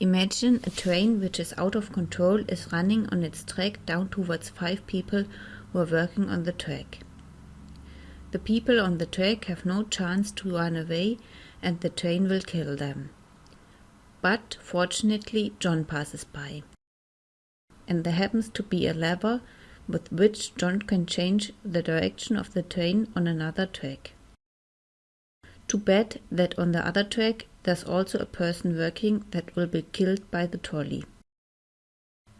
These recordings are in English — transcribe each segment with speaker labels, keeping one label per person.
Speaker 1: Imagine a train which is out of control is running on its track down towards five people who are working on the track. The people on the track have no chance to run away and the train will kill them. But fortunately, John passes by. And there happens to be a lever with which John can change the direction of the train on another track. Too bad that on the other track there's also a person working that will be killed by the trolley.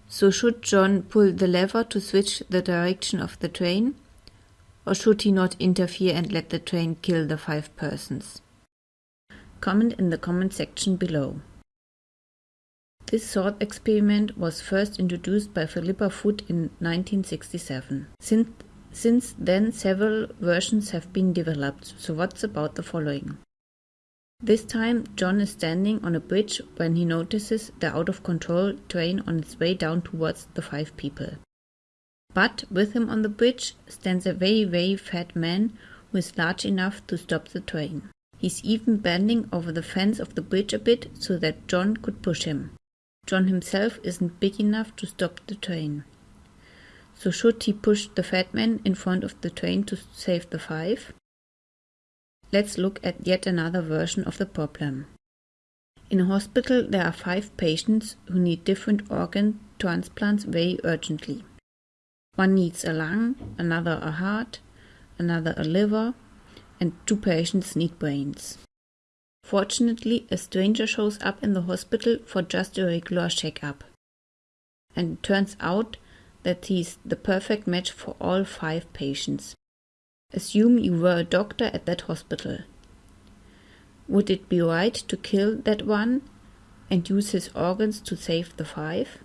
Speaker 1: So should John pull the lever to switch the direction of the train? Or should he not interfere and let the train kill the five persons? Comment in the comment section below. This thought experiment was first introduced by Philippa Foot in 1967. Since, since then several versions have been developed, so what's about the following? This time John is standing on a bridge when he notices the out-of-control train on its way down towards the five people. But with him on the bridge stands a very very fat man who is large enough to stop the train. He's even bending over the fence of the bridge a bit so that John could push him. John himself isn't big enough to stop the train. So should he push the fat man in front of the train to save the five? Let's look at yet another version of the problem. In a hospital there are five patients who need different organ transplants very urgently. One needs a lung, another a heart, another a liver, and two patients need brains. Fortunately, a stranger shows up in the hospital for just a regular checkup. And it turns out that he's the perfect match for all five patients. Assume you were a doctor at that hospital. Would it be right to kill that one and use his organs to save the five?